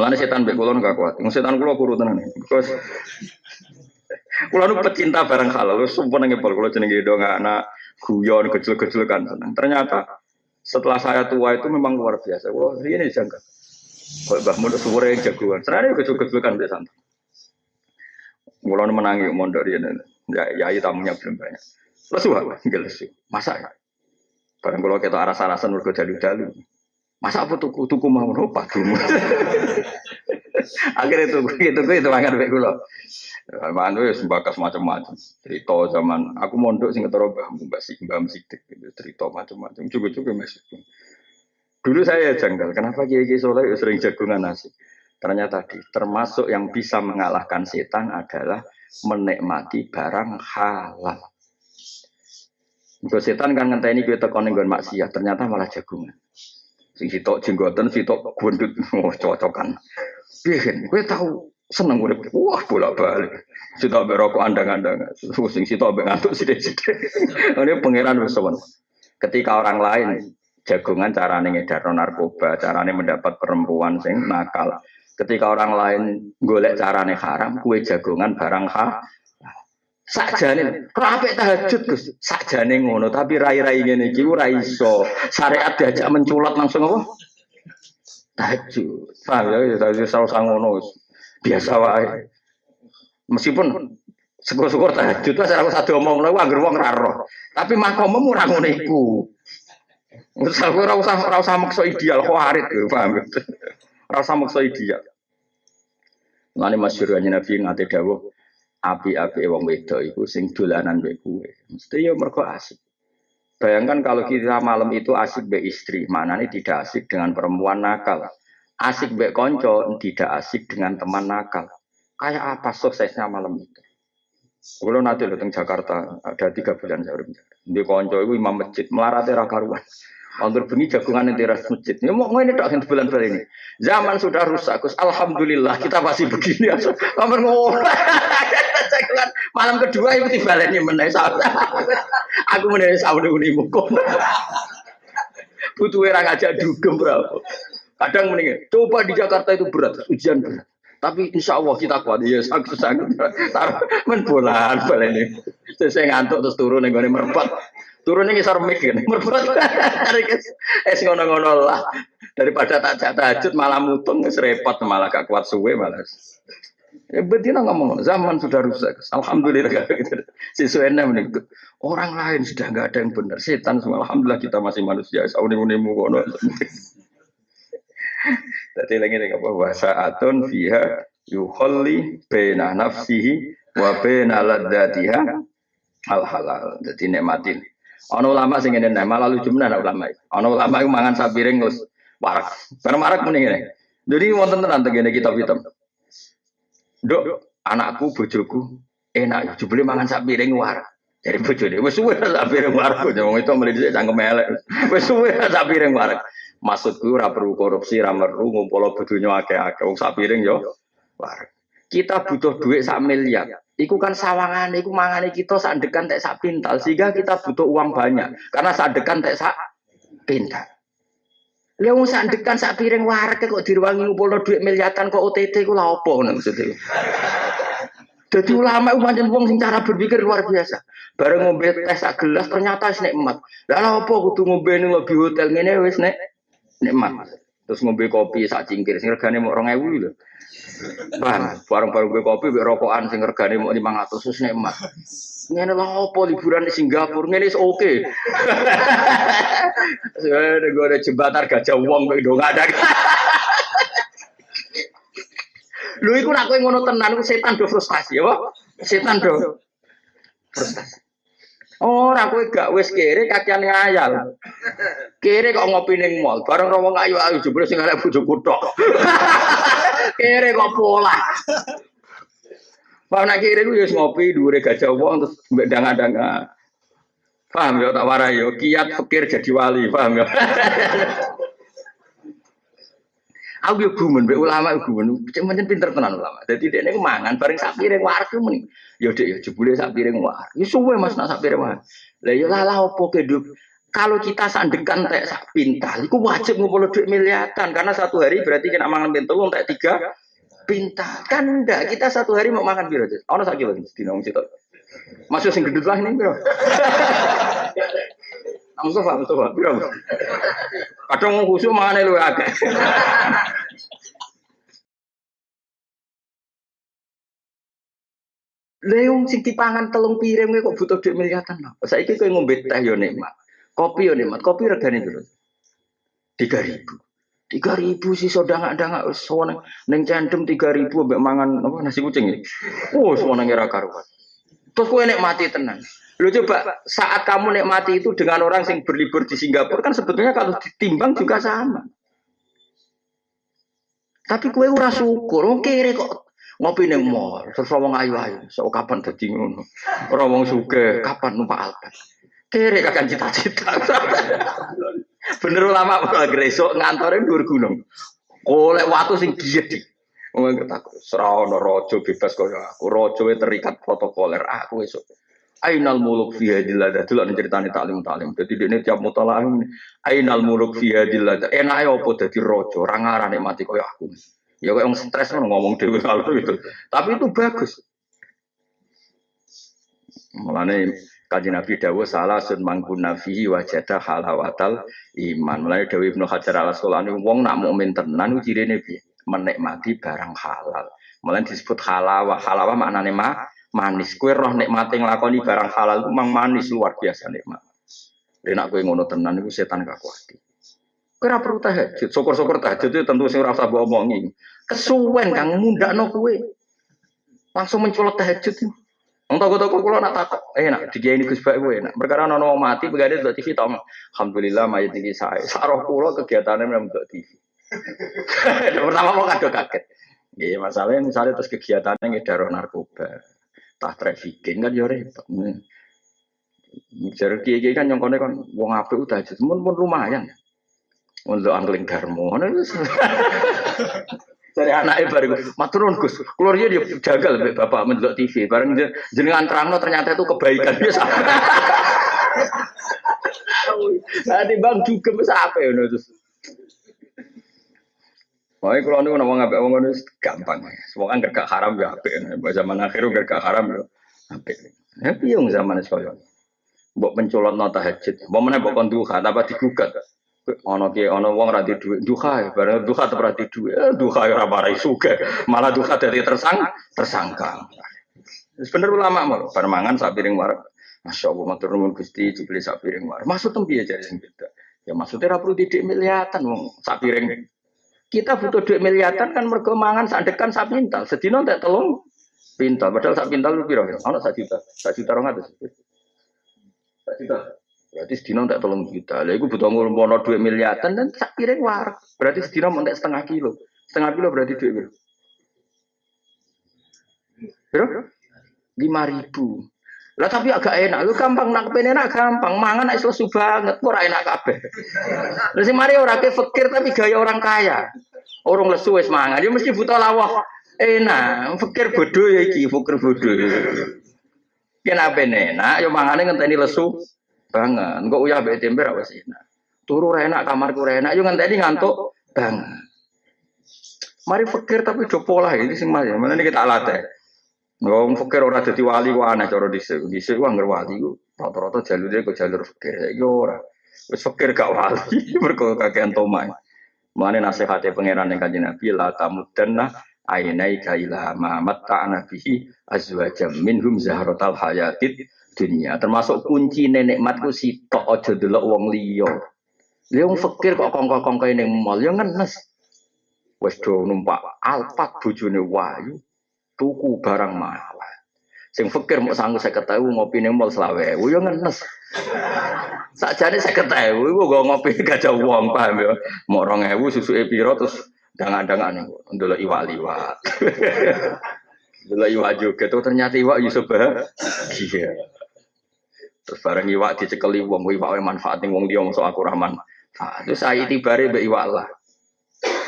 Mulane setan mbek kula gak kuat. Wong setan kula kuru tenan. Because kula nu pecinta barang halal, sumpah nang ngepol kula jenenge dong anak guyon kecil-kecil kan. Ternyata setelah saya tua itu memang luar biasa. Kula ini jangka. Kok Mbah Mun suwure jagoan. Senane kecil-kecil kan mbek santai. Kula nu menangi mondok riyen. Ya, ya tamunya belum banyak. Lesu, enggak lesu. Masa ya? Barang kalau kita arah-arasan mergo dalu-dalu. Masa apa tuku tuku mau nopo dulu. Akhirnya tuku itu itu mangan baik kula. Mangan wis bakas macam-macam. Cerita zaman aku mondok sing ketara Mbah Mbah Sik Mbah Sidik gitu. Cerita macam-macam. Juga-juga masih. Dulu saya janggal, kenapa Kiai Kiai Soleh sering jagungan nasi? Ternyata tadi termasuk yang bisa mengalahkan setan adalah menikmati barang halal. Untuk setan kan ngenteni kowe teko ning maksiat, ternyata malah jagungan. Sing sitok jenggoten, sitok gundut, oh cocokan. Piye kowe tahu seneng urip. Wah, bolak-balik. Sitok mbek rokok andang-andang. Sing sitok mbek ngantuk sithik-sithik. Ini pangeran wis Ketika orang lain jagungan carane ngedar narkoba, carane mendapat perempuan sing nakal. Ketika orang lain golek carane haram, kue jagungan barang ha, Sakjane rapi tahajud Gus. Sakjane ngono, tapi rai-rai ngene iki ora iso. Syariat diajak menculat langsung apa? Tahajud. Paham ya, ya tadi usah ngono. Biasa wae. Meskipun syukur-syukur tahajud lah ora usah diomong lho anggere wong ra. Tapi makommu ora ngono iku. Ora usah ora usah maksa ideal khawarit, paham. Ora usah maksa ideal. Ngene masyhur Nabi ngate dawuh api-api wong wedo itu sing dolanan mbek kowe. Mesti ya mergo asik. Bayangkan kalau kita malam itu asik be istri, mana nih tidak asik dengan perempuan nakal. Asik be konco, tidak asik dengan teman nakal. Kayak apa suksesnya malam itu? Kalau nanti lo Jakarta ada tiga bulan saya udah Di konco itu imam masjid melarat era karuan. Anggur bengi jagungan di teras masjid. Ini mau ini dok bulan-bulan ini. Zaman sudah rusak, Alhamdulillah kita masih begini. Kamar ngolah. malam kedua tiba lagi menai Aku menai sahur di muka. Butuh orang aja dugem berapa. Kadang mendingan. Coba di Jakarta itu berat, ujian berat. Tapi insya Allah kita kuat. Ya sakit sakit. Taruh men bolan ini. Saya ngantuk terus turun nih gue merempat. Turun ini ngisar mik kan. Merempat. Es ngono-ngono lah. Daripada tak tahajud malah mutung repot malah gak kuat suwe malah. Ya betina ngomong, zaman sudah rusak. Alhamdulillah. Sesuai menikut. Orang lain sudah nggak ada yang benar. Setan semua. Alhamdulillah kita masih manusia. Sauni munimu kono. Jadi lagi nih apa bahasa atun fiha yuholli bena nafsihi wa bena ladatiha al halal. Jadi nikmatin. Ono ulama sing ngene malah lucu menan ulama. Ono ulama iku mangan sapiring terus warak. Bareng warak mending Jadi wonten tenan tengene kitab hitam. Dok, anakku, bojoku, enak, jebule mangan sak piring war. Dari bojone, wis suwe sak piring war. Wong itu mrene dhisik cangkem elek. Wis suwe sak piring war. Maksudku ora perlu korupsi, ora perlu ngumpul bodonya akeh-akeh. Wong sak piring yo war. Kita butuh duit sak miliar. Iku kan sawangan, iku mangane kita sak dekan tek sak pintal sehingga kita butuh uang banyak. Karena sak dekan tek sak pintal. Lha wong sak dekan sak piring warek kok diruangi ngumpulno dhuwit miliatan kok OTT ku lha opo ngono maksudnya. Jadi ulama pancen wong sing cara berpikir luar biasa. Bareng ngombe teh sak gelas ternyata wis nikmat. Lah lha opo kudu ngombe ning lebih hotel ngene wis nek nikmat. Terus ngombe kopi sak cingkir sing regane mok 2000 lho. Paham? Bareng-bareng gue kopi mek rokokan sing regane mok 500 wis nikmat. Ngene lho opo liburan di Singapura ngene is oke. Okay. Ada gue ada jembatan gajah uang kok do ada. Lu iku nak kowe ngono tenan setan do frustasi ya, Setan do frustasi. Ora kowe gak wis kere kakiane ayal. Kere kok ngopi ning mall, bareng wong ayu-ayu jebule sing arek bojoku tok. kere kok pola. Pak nak kiri gue ngopi dua gajah uang terus mbak danga-danga. Paham ya tak warai yo kiat pikir jadi wali, paham ya. Aku yo gumen mbek ulama yo gumen, cuman pinter tenan ulama. Dadi dekne ku mangan bareng sak piring wareg muni. Yo dek yo jebule sak piring wareg. Yo suwe Mas nak sak piring wareg. Lah yo lalah opo ke Kalau kita sandekan tak sak pintal, itu wajib ngumpul duit miliatan karena satu hari berarti kena mangan pintu tak tiga pintal. Kan enggak, kita satu hari mau makan biro. Ono sak kilo di nong situ. Masuk sing gedut lah ini biro. Mustafa, Mustafa, biro. Kadang mau khusyuk mangan lu agak. Leung sing dipangan telung piring kok butuh duit miliatan. Saiki kowe ngombe teh yo nikmat. Kopi yo nikmat. Kopi regane piro? 3000. 3000 sih soda nggak suwana neng cendem 3000 mbek mangan apa nasi kucing ya. Oh suwana ngira karuan. Terus kowe mati tenang. Lo coba saat kamu nikmati itu dengan orang yang berlibur di Singapura kan sebetulnya kalau ditimbang juga sama. Tapi kue ora syukur, oke kok ngopi ning mall, terus wong ayu-ayu, so kapan dadi ngono. Ora wong kapan numpak Alphard. Kere kakan cita-cita. Bener ulama kalau gresok ngantore dhuwur gunung. Oleh waktu sing gede. Wong ketak serono rojo bebas kaya aku. Rojo terikat protokoler aku esuk. Ainal muluk fi hadil lada. Delok ceritane taklim taklim. Dadi dene tiap mutalaah Ainal muluk fi hadil lada. Enake opo dadi raja, ora ngarane mati kaya aku. Ya yang stres kan ngomong dewi kalau itu. Tapi itu bagus. Mulane kaji Nabi Dawo salah sun mangkun nafihi wajada halawatal iman. Mulane Dawi Ibnu Hajar al Asqalani wong nak mukmin tenan cirine piye? Menikmati barang halal. Mulane disebut halawah. Halawah maknane ma manis. Kue roh nikmati nglakoni barang halal itu mang manis luar biasa nikmat. Enak kue ngono tenan itu setan kakuati. Kira perlu tahajud, syukur-syukur tahajud itu tentu sing ora usah omongi. Kesuwen kang mundakno kowe. Langsung mencolot tahajud. Wong toko-toko kula nak takok, eh nak dikiai ini Gus Bak kowe nak. Perkara wong mati begade delok TV tong. Alhamdulillah mayit iki sae. Saroh kula kegiatane memang delok TV. Pertama mau kado kaget. Iya masalahnya misalnya terus kegiatannya ngedaro narkoba, tah trafficking kan repot. Jadi kiai kan nyongkone kan wong apik udah aja, pun lumayan untuk angling garmo. Dari anaknya baru maturun Gus, keluarnya dia jagal bapak mendelok TV, bareng jenengan terangno ternyata itu kebaikan biasa. Tadi bang juga bisa apa ya terus. Makanya kalau nih ngomong apa ngomong itu gampang, semua kan gak haram ya apa, zaman akhir gak haram ya apa. Ya piung zaman sekolah. Buat pencolot nota hajat, mau mana buat konduha, apa digugat. Ono ki ono wong ra duwe duha, bareng duha te ora duwe, eh, duha ora marai suga, malah duha dadi tersang tersangka. Bener ulama mau, permangan sak piring war. Masya Allah, matur nuwun Gusti, jebule sak piring war. Maksud tem piye jare sing beda? Ya maksudnya ora perlu didik miliatan wong sak piring. Kita butuh duit miliatan kan mergo mangan sak dekan sak pintal. Sedina tak telung pintal, padahal sak pintal lu piro? Ono sak juta, sak juta 200. Sak juta. Berarti sedina tak tolong juta. Lah iku butuh ngulmono dua miliatan dan sak piring war. Berarti sedina mau setengah kilo. Setengah kilo berarti duit berapa? Berapa? Lima ribu. Lah tapi agak enak, lu gampang nak enak gampang, mangan nek lesu banget, ora enak kabeh. Lah sing mari ora fakir tapi gaya orang kaya. Orang lesu wis mangan, dia mesti butuh lawah. Enak, fakir bodoh ya iki, fakir bodoh. Kenapa enak, yo mangane ngenteni lesu banget. Enggak uyah be tempe ra wis enak. Turu ra enak, kamarku ra enak, yo ngenteni ngantuk banget. Mari fakir tapi do pola ini sing mas. Mana ini kita latih. Wong fakir ora dadi wali ku aneh cara dhisik. Dhisik ku anggere wali ku rata-rata jalure ku jalur fakir. Saiki ora. Wis fakir gak wali mergo kakean tomai. Mane nasihate pangeran ning kanjeng Nabi la tamudanna ainai kaila ma matta'na bihi azwajam minhum zahratal hayatid dunia. Termasuk kunci nenek matku sitok aja delok wong liya. Dia wong fakir kok kongko-kongko ning mall ya ngenes. Wes do numpak alpat bojone wayu tuku barang mahal. Sing fakir mau sanggup saya ketahui ngopi ning mall selawe, ya ngenes. Sakjane saya ketahui, gua ngopi gajah uang paham ya. Mau rong ewu susu epiro terus dangan-dangan nih, ndelok iwak-iwak. Ndelok iwak juga tuh ternyata iwak Yusuf Iya. Terus bareng iwak dicekeli wong iwak manfaat ning wong dia masuk aku rahman. Nah, terus saya tibare mbek iwak lah.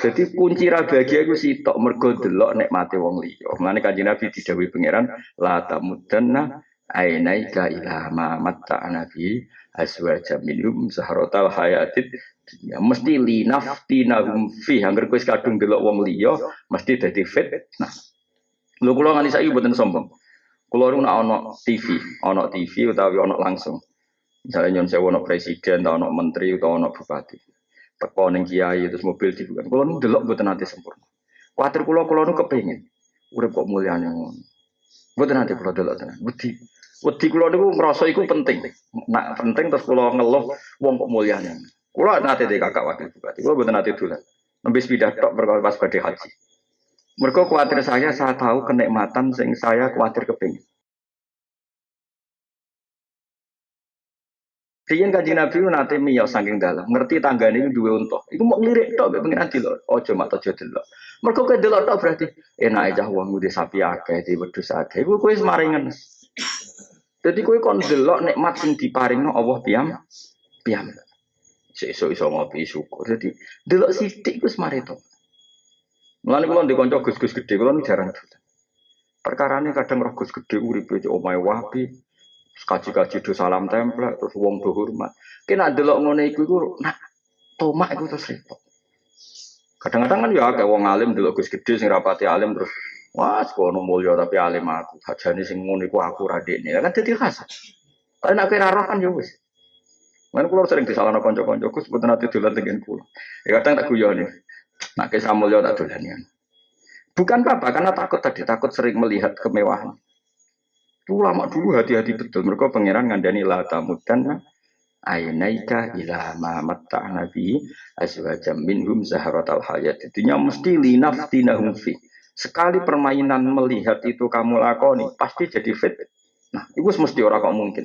Jadi kunci ra bahagia iku sitok mergo delok mati wong liya. Mulane kanjeng Nabi didhawuhi pangeran la tamudanna ainaika ila ma matta'na bi azwaja minhum zahratal hayatid dunya mesti linaftinahum fi angger kowe kadung delok wong liya mesti dadi fit nah lho kula nganti saiki mboten sombong kula nu ana TV ana TV utawi ana langsung. Misalnya nyon sewu ana presiden atau ana menteri atau ana bupati. Teko ning kiai terus mobil dibuka. Kula nu delok mboten nate sempurna kuatir kula kula nu kepengin. Urip kok mulyane ngono. Mboten nate kula delok tenan. Wedi wedi kula niku ngrasa iku penting. Nak penting terus kula ngeluh wong kok mulyane. Kulo nanti deh kakak wakil bupati, kulo bukan nanti dulu. Nabi sepeda tok berkali pas badai haji. Mereka khawatir saya, saya tahu kenikmatan sing saya khawatir kepingin. Riyen kanjeng Nabi nanti miyau saking dalam, ngerti tangga ini dua untuk. Iku mau ngelirik tok, pengen nanti loh. Ojo mata ojo delok. Mereka ke delok tok berarti enak aja uang di sapi akeh, di wedhus akeh. Iku kue semaringan. Jadi kue kon delok nikmat sing diparingno Allah piam, piam iso iso ngopi syukur. Jadi delok sithik wis mari to. Mulane kula ndek kanca gus-gus gedhe kula jarang dolan. Perkarane kadang roh gus gedhe uripe cek omahe wapi. Kaji-kaji do salam templek terus wong do hormat. Kena delok ngene iku iku nak tomak iku terus repot. Kadang-kadang kan ya kayak wong alim delok gus gedhe sing rapati alim terus Wah, sekono mulya tapi alim aku. Hajane sing ngono iku aku radekne. Kan dadi khas. Tapi nek kira roh kan ya wis. Mana pulau sering disalahkan konco-konco, kus buat nanti dolan dengan pulau. Ya kadang tak nih, nak ke Samuel tak dolan ya. Bukan apa, karena takut tadi, takut sering melihat kemewahan. Itu lama dulu hati-hati betul. Mereka pangeran ngandani la tamudan ainaika ila ma matta nabi azwajam minhum zahratal hayat. Itunya mesti linaftinahum fi. Sekali permainan melihat itu kamu lakoni, pasti jadi fit. Nah, itu mesti orang kok mungkin.